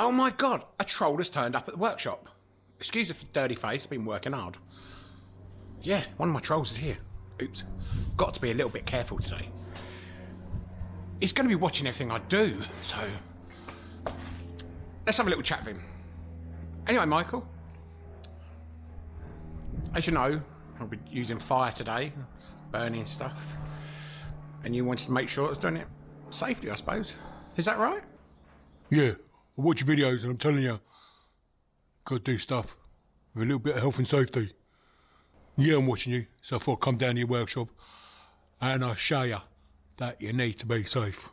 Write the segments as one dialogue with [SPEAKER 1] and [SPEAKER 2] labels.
[SPEAKER 1] Oh my god, a troll has turned up at the workshop. Excuse the dirty face, I've been working hard. Yeah, one of my trolls is here. Oops. Got to be a little bit careful today. He's going to be watching everything I do, so. Let's have a little chat with him. Anyway, Michael. As you know, I'll be using fire today, burning stuff. And you wanted to make sure I was doing it safely, I suppose. Is that right?
[SPEAKER 2] Yeah, I watch your videos and I'm telling you, gotta do stuff with a little bit of health and safety. Yeah, I'm watching you, so I thought I'd come down to your workshop and I'll show you that you need to be safe.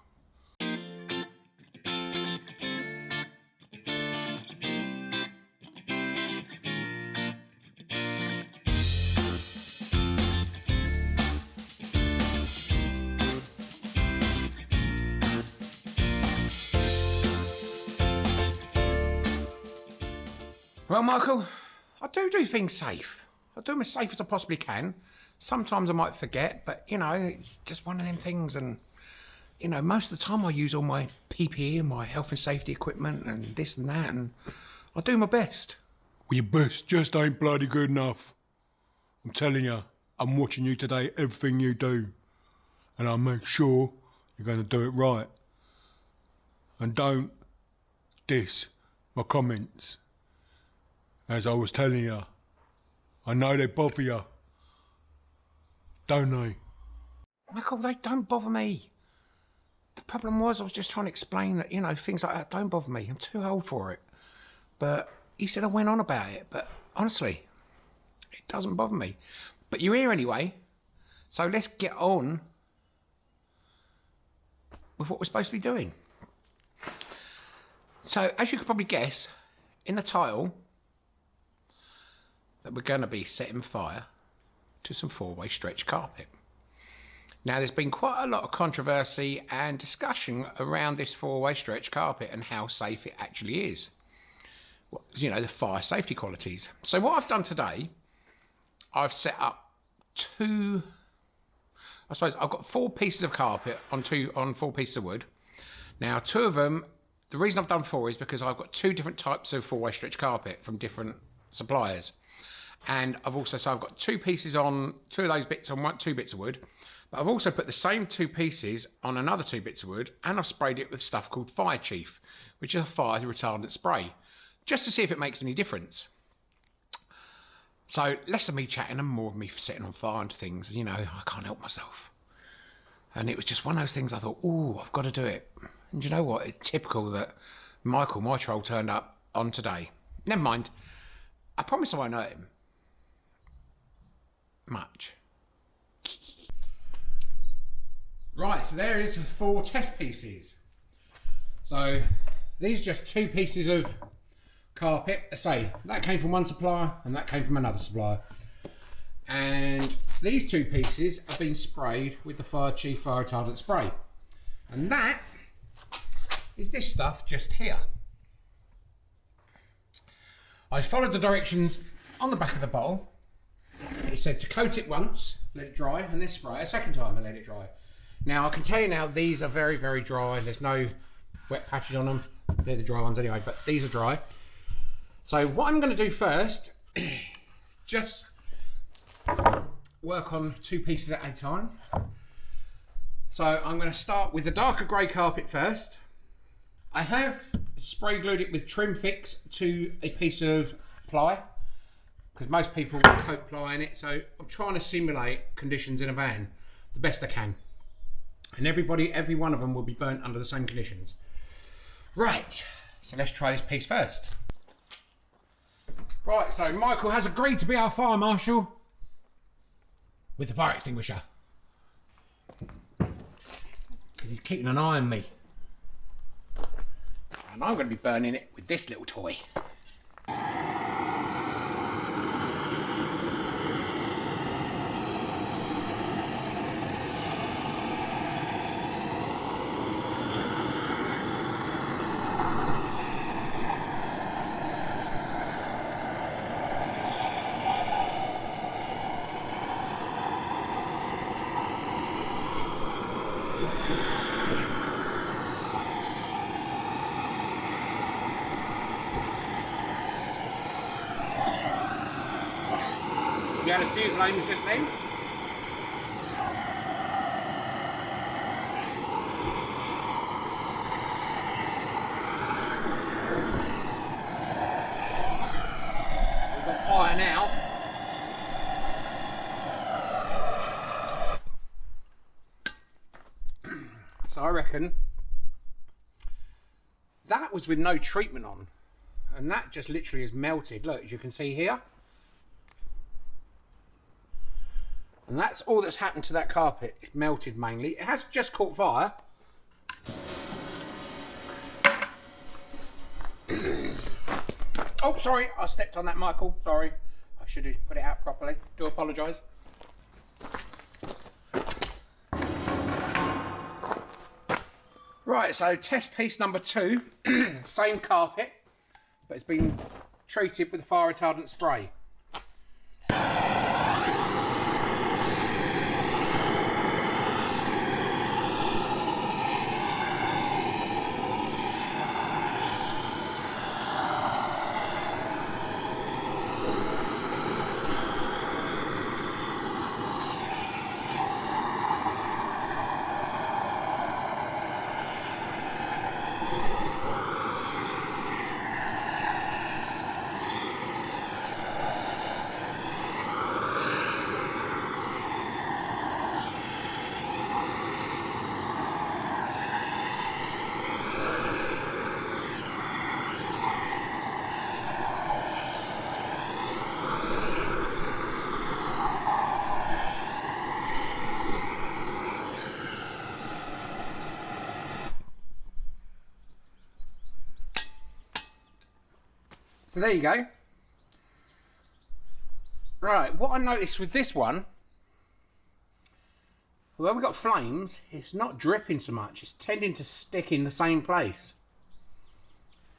[SPEAKER 1] Well, Michael, I do do things safe. I do them as safe as I possibly can. Sometimes I might forget, but you know, it's just one of them things. And you know, most of the time I use all my PPE and my health and safety equipment and this and that, and I do my best.
[SPEAKER 2] Well, your best just ain't bloody good enough. I'm telling you, I'm watching you today, everything you do. And I'll make sure you're going to do it right. And don't diss my comments. As I was telling you, I know they bother you. Don't they?
[SPEAKER 1] Michael, they don't bother me. The problem was I was just trying to explain that, you know, things like that don't bother me. I'm too old for it. But he said I went on about it. But honestly, it doesn't bother me. But you're here anyway. So let's get on with what we're supposed to be doing. So, as you could probably guess, in the title, that we're going to be setting fire to some four-way stretch carpet. Now, there's been quite a lot of controversy and discussion around this four-way stretch carpet and how safe it actually is. You know, the fire safety qualities. So what I've done today, I've set up two, I suppose I've got four pieces of carpet on two on four pieces of wood. Now, two of them, the reason I've done four is because I've got two different types of four-way stretch carpet from different suppliers and I've also so I've got two pieces on two of those bits on one two bits of wood. But I've also put the same two pieces on another two bits of wood and I've sprayed it with stuff called Fire Chief which is a fire retardant spray just to see if it makes any difference. So less of me chatting and more of me setting on fire and things you know I can't help myself. And it was just one of those things I thought oh I've got to do it. And you know what? It's typical that Michael my troll turned up on today. Never mind. I promise I won't hurt him much. Right, so there is four test pieces. So these are just two pieces of carpet. I say that came from one supplier and that came from another supplier. And these two pieces have been sprayed with the Fire Chief fire retardant spray. And that is this stuff just here. I followed the directions on the back of the bottle it said to coat it once, let it dry, and then spray a second time and let it dry. Now I can tell you now these are very, very dry. There's no wet patches on them. They're the dry ones anyway, but these are dry. So what I'm going to do first, just work on two pieces at a time. So I'm going to start with the darker grey carpet first. I have spray glued it with trim fix to a piece of ply because most people coat ply in it. So I'm trying to simulate conditions in a van the best I can. And everybody, every one of them will be burnt under the same conditions. Right, so let's try this piece first. Right, so Michael has agreed to be our fire marshal with the fire extinguisher. Because he's keeping an eye on me. And I'm going to be burning it with this little toy. Fire now. So I reckon that was with no treatment on. And that just literally is melted. Look, as you can see here. And that's all that's happened to that carpet. It's melted mainly. It has just caught fire. oh, sorry. I stepped on that, Michael. Sorry. I should have put it out properly. Do apologise. Right, so test piece number two. Same carpet, but it's been treated with fire retardant spray. So there you go. Right, what I noticed with this one, where we've got flames, it's not dripping so much, it's tending to stick in the same place.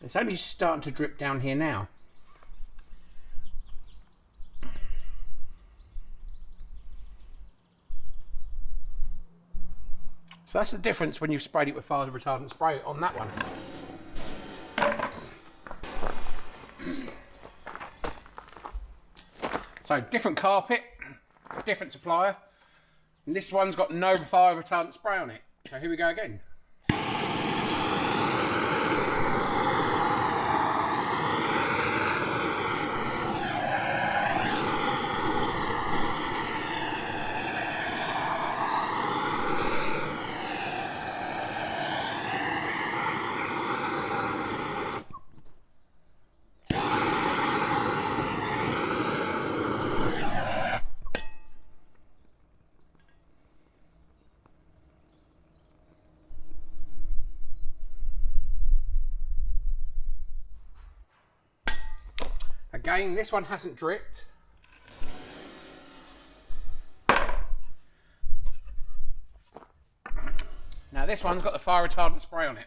[SPEAKER 1] It's only starting to drip down here now. So that's the difference when you've sprayed it with fire retardant spray on that one. So different carpet, different supplier. And this one's got no fire retardant spray on it. So here we go again. Again, this one hasn't dripped. Now this one's got the fire retardant spray on it.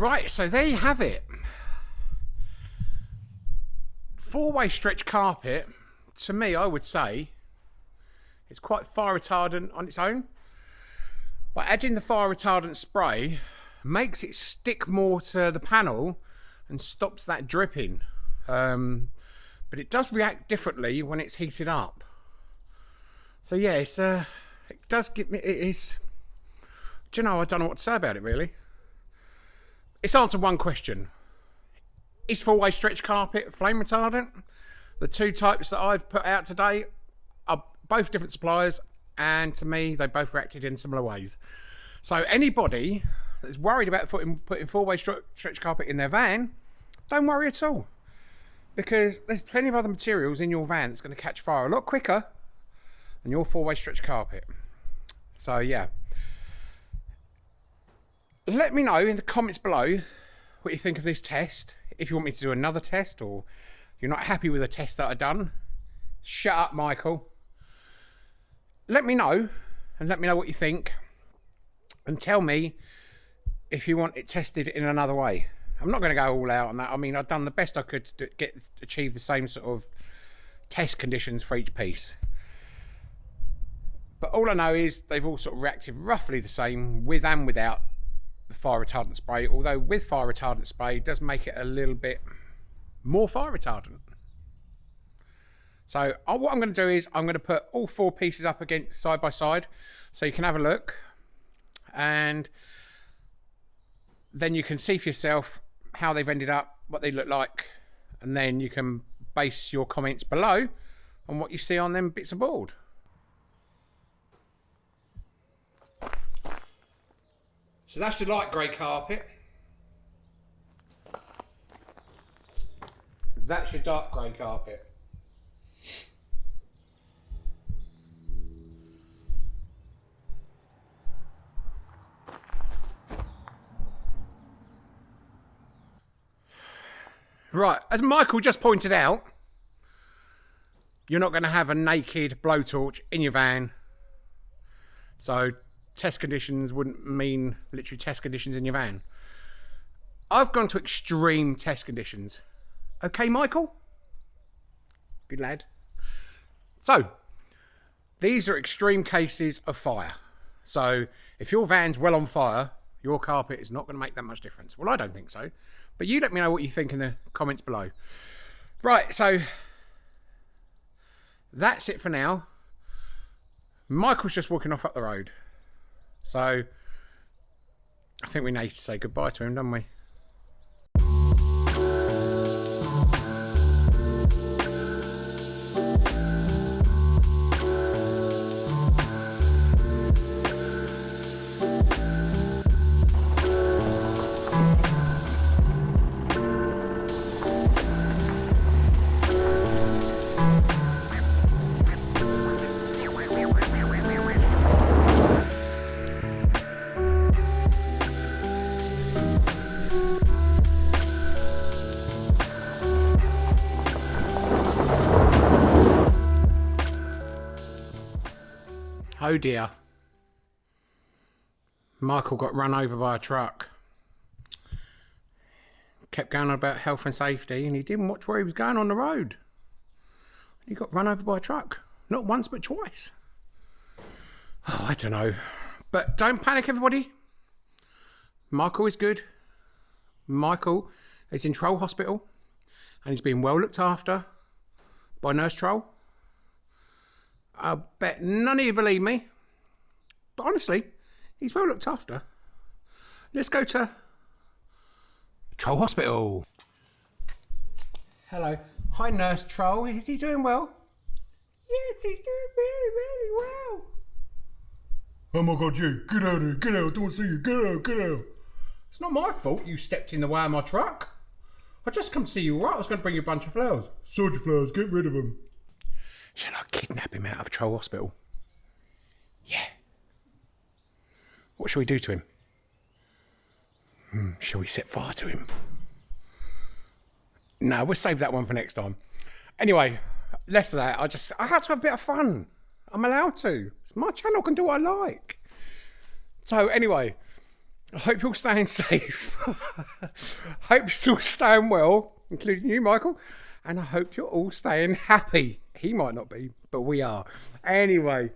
[SPEAKER 1] Right, so there you have it. Four-way stretch carpet, to me, I would say, it's quite fire retardant on its own. But adding the fire retardant spray makes it stick more to the panel and stops that dripping. Um, but it does react differently when it's heated up. So yeah, it's, uh, it does give me, it is, do you know, I don't know what to say about it really. It's answered one question. Is four-way stretch carpet flame retardant? The two types that I've put out today are both different suppliers and to me they both reacted in similar ways. So anybody that's worried about putting, putting four-way stretch carpet in their van, don't worry at all. because there's plenty of other materials in your van that's going to catch fire a lot quicker than your four-way stretch carpet. So yeah. Let me know in the comments below what you think of this test. If you want me to do another test or you're not happy with the test that I've done, shut up, Michael. Let me know and let me know what you think and tell me if you want it tested in another way. I'm not going to go all out on that. I mean, I've done the best I could to get achieve the same sort of test conditions for each piece. But all I know is they've all sort of reacted roughly the same with and without fire retardant spray. Although with fire retardant spray, does make it a little bit more fire retardant. So uh, what I'm going to do is I'm going to put all four pieces up against side by side so you can have a look and then you can see for yourself how they've ended up, what they look like, and then you can base your comments below on what you see on them bits of board. So that's your light grey carpet. That's your dark grey carpet. Right, as Michael just pointed out, you're not going to have a naked blowtorch in your van. So test conditions wouldn't mean literally test conditions in your van. I've gone to extreme test conditions. Okay, Michael? Good lad. So, these are extreme cases of fire. So, if your van's well on fire, your carpet is not going to make that much difference. Well, I don't think so. But you let me know what you think in the comments below. Right, so that's it for now. Michael's just walking off up the road. So I think we need to say goodbye to him, don't we? Oh dear. Michael got run over by a truck. Kept going on about health and safety and he didn't watch where he was going on the road. He got run over by a truck. Not once but twice. Oh, I don't know. But don't panic everybody. Michael is good. Michael is in Troll Hospital and he's been well looked after by Nurse Troll. I bet none of you believe me. But honestly, he's well looked after. Let's go to Troll Hospital. Hello. Hi, Nurse Troll. Is he doing well? Yes, he's doing really, really well.
[SPEAKER 2] Oh my god, you! Get out of here! Get out! I don't want to see you! Get out! Get out!
[SPEAKER 1] It's not my fault you stepped in the way of my truck. I just come to see you right. I was going to bring you a bunch of flowers.
[SPEAKER 2] Soldier flowers, get rid of them.
[SPEAKER 1] Shall I kidnap him out of Troll Hospital? Yeah. What shall we do to him? Hmm, shall we set fire to him? No, we'll save that one for next time. Anyway, less of that. I just I had to have a bit of fun. I'm allowed to. It's my channel can do what I like. So anyway, I hope you're staying safe. hope you're all staying well, including you, Michael. And I hope you're all staying happy. He might not be, but we are. Anyway,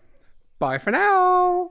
[SPEAKER 1] bye for now.